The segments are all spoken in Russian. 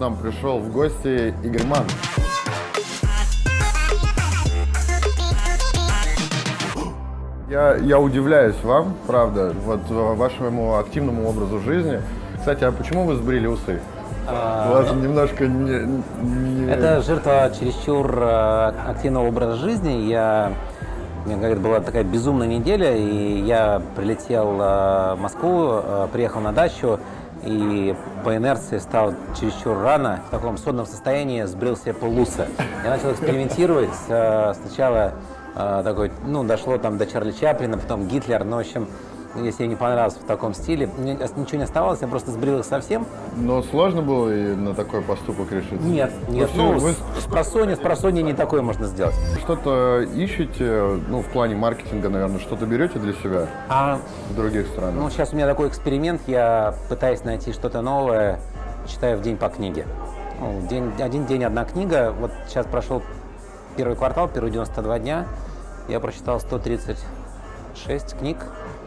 Нам пришел в гости Игорь Ман. Я, я удивляюсь вам, правда, вот э, вашему активному образу жизни. Кстати, а почему вы сбрили усы? У вас немножко не, не- Это жертва чересчур э, активного образа жизни. Я, у меня, говорит, была такая безумная неделя, и я прилетел э, в Москву, приехал на дачу, и по инерции стал чересчур рано, в таком сонном состоянии, сбрил себе полуса. Я начал экспериментировать. э, Сначала э, такой, ну, дошло там до Чарли Чаплина, потом Гитлер, ну, в общем, если мне не понравилось в таком стиле, мне ничего не оставалось, я просто сбрил их совсем, Но сложно было и на такой поступок решиться? нет, нет, всё- ну, вы с, с просонья, с просонья не такое можно сделать. что-то ищете, ну, в плане маркетинга, наверное, что-то берете для себя А, в других странах? ну, сейчас у меня такой эксперимент, я пытаюсь найти что-то новое, читаю в день по книге. Ну, день, один день, одна книга. Вот сейчас прошел первый квартал, первые 92 дня, я прочитал 136 книг,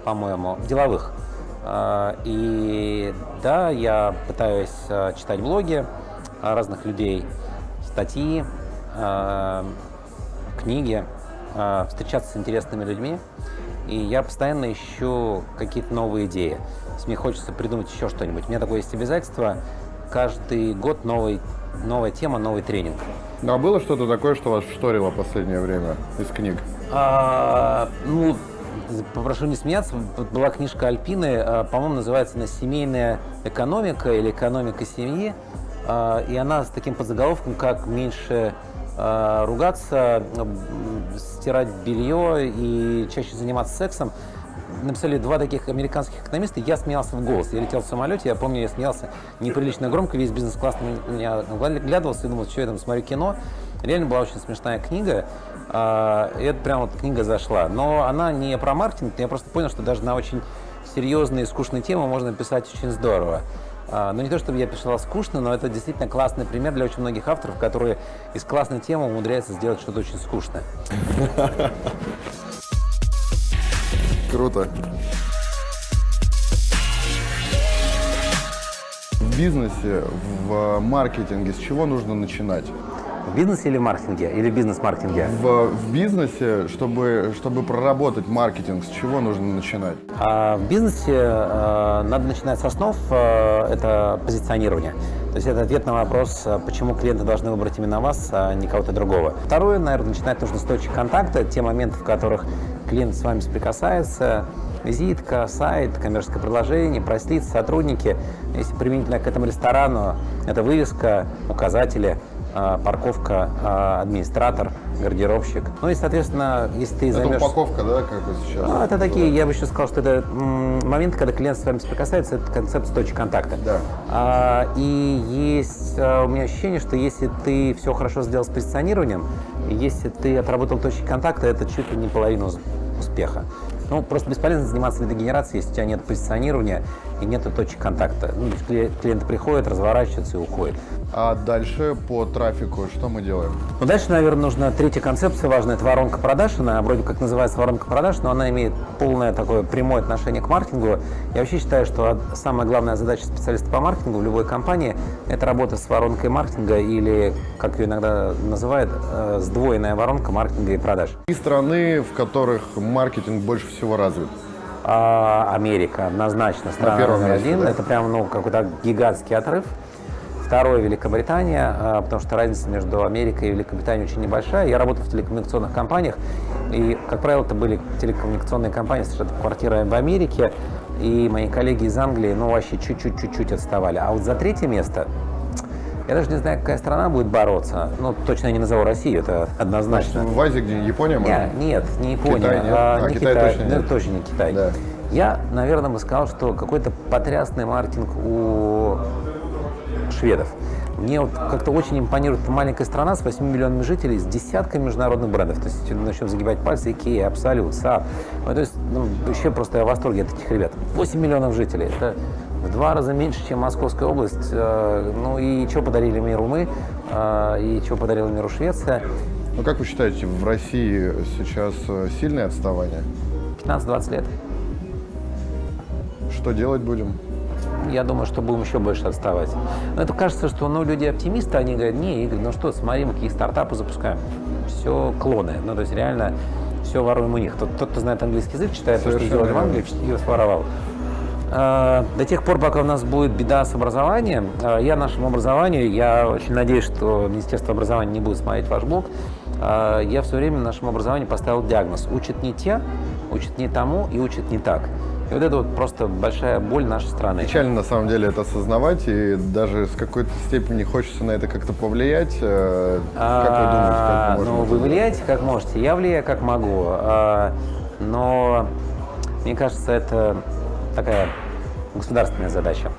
по-моему, деловых. А, И да, я пытаюсь а, читать блоги а, разных людей, статьи, а, книги, встречаться с интересными людьми. И я постоянно ищу какие-то новые идеи. То есть мне хочется придумать еще что-нибудь. У меня такое есть обязательство. Каждый год новый, новая тема, новый тренинг. Ну, а было что-то такое, что вас вшторило в последнее время из книг? А, ну, попрошу не смеяться, вот была книжка Альпины, а, по-моему, называется она «Семейная экономика» или «Экономика семьи», А, и она с таким подзаголовком, как «Меньше а, ругаться, стирать белье и чаще заниматься сексом». Написали два таких американских экономиста, я смеялся в голос. Я летел в самолете, я помню, я смеялся неприлично громко, весь бизнес-класс на меня глядывался и думал, что я там смотрю кино. Реально была очень смешная книга. А, И это прям вот книга зашла. Но она не про маркетинг, я просто понял, что даже на очень серьезные и скучные темы можно писать очень здорово. А, Ну, не то, чтобы я писал скучно, но это действительно классный пример для очень многих авторов, которые из классной темы умудряются сделать что-то очень скучное. Круто. В бизнесе, в маркетинге с чего нужно начинать? В бизнесе или в маркетинге? Или в бизнес-маркетинге? В, в бизнесе, чтобы, чтобы проработать маркетинг, с чего нужно начинать? А в бизнесе э, надо начинать с основ, э, это позиционирование. То есть это ответ на вопрос, э, почему клиенты должны выбрать именно вас, а не кого-то другого. Второе, наверное, начинать нужно с точек контакта, те моменты, в которых клиент с вами соприкасается, визитка, сайт, коммерческое предложение, прайс-лист, сотрудники. Если применительно к этому ресторану, это вывеска, указатели, парковка, э, администратор, гардеробщик. Ну и, соответственно, если ты Это займешь... упаковка, да, как вот сейчас? Ну, это такие, я бы еще сказал, что это м, моменты, когда клиент с вами соприкасается, это концепция точки контакта. Да. А, и есть а, у меня ощущение, что если ты все хорошо сделал с позиционированием, если ты отработал точки контакта, это чуть ли не половина успеха. Ну, просто бесполезно заниматься лидогенерацией, если у тебя нет позиционирования и нет точек контакта. Ну, клиент- клиенты приходят, разворачиваются и уходят. А дальше по трафику что мы делаем? Ну, дальше, наверное, нужна третья концепция важная, это воронка продаж. Она вроде как называется воронка продаж, но она имеет полное такое прямое отношение к маркетингу. Я вообще считаю, что самая главная задача специалиста по маркетингу в любой компании – это работа с воронкой маркетинга или, как ее иногда называют, э, сдвоенная воронка маркетинга и продаж. И страны, в которых маркетинг больше всего развит. А, Америка однозначно страна первом номер один. да? Это прям ну, какой-то гигантский отрыв. Второе Великобритания, а, потому что разница между Америкой и Великобританией очень небольшая. Я работал в телекоммуникационных компаниях, и, как правило, это были телекоммуникационные компании с квартирой в Америке, и мои коллеги из Англии, ну, вообще чуть-чуть-чуть отставали. А вот за третье место, я даже не знаю, какая страна будет бороться. Ну, точно я не назову Россию, это однозначно. В Азии, где Япония, может? Не, нет, не Япония, Китай нет? а, А, не Китай Китай, точно ну, нет. тоже не Китай. Да. Я, наверное, бы сказал, что какой-то потрясный маркетинг у шведов. Мне вот как-то очень импонирует маленькая страна с 8 миллионами жителей, с десятками международных брендов. То есть начнем загибать пальцы, Ikea, Absolut, Saab. Ну, то есть ну, вообще просто я в восторге от этих ребят. 8 миллионов жителей. Это в два раза меньше, чем Московская область. Э, Ну и что подарили миру мы, э, и что подарила миру Швеция. Ну, как вы считаете, в России сейчас э, сильное отставание? 15-20 лет. Что делать будем? я думаю, что будем еще больше отставать. Но это кажется, что ну, люди оптимисты, они говорят, не, Игорь, ну что, смотри, мы какие стартапы запускаем. Все клоны. Ну, то есть реально все воруем у них. Тот, тот кто знает английский язык, читает то, что Совершенно сделали в Англии, и своровал. А, До тех пор, пока у нас будет беда с образованием, а, я нашему образованию, я очень надеюсь, что Министерство образования не будет смотреть ваш блог, а, я все время нашему образованию поставил диагноз. Учат не те, учат не тому и учат не так. И вот это вот просто большая боль нашей страны. Печально на самом деле это осознавать, и даже с какой-то степени хочется на это как-то повлиять. Э, Как вы думаете, А, как мы Ну, вы влияете как можете, я влияю как могу. А, Но мне кажется, это такая государственная задача.